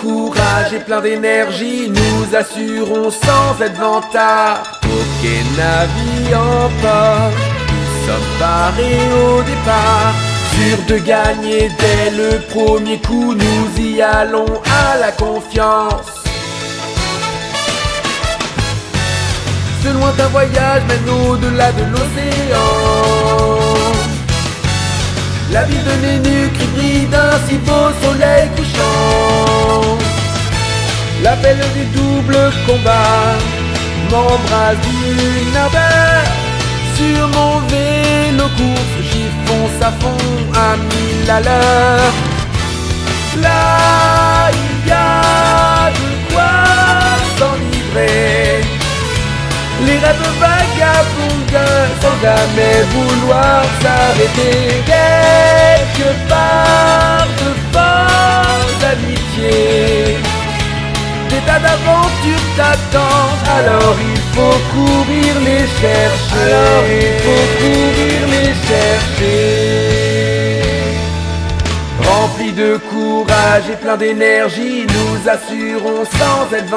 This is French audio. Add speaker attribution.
Speaker 1: courage et plein d'énergie, nous assurons sans être Aucun navire en poche, nous sommes parés au départ. Sûrs de gagner dès le premier coup, nous y allons à la confiance. Ce lointain voyage mène au-delà de l'océan. La ville de Nénuc brille d'un si beau soleil couchant. L'appel des doubles combats m'embrase d'une ardeur. Sur mon vélo course, j'y fonce à fond à mille à l'heure. Là, il y a de quoi s'enivrer. Les rêves vagabondins sans jamais vouloir s'arrêter D'aventures t'attendent Alors il faut courir les chercher. Alors il faut courir les chercher. Remplis de courage et plein d'énergie Nous assurons sans être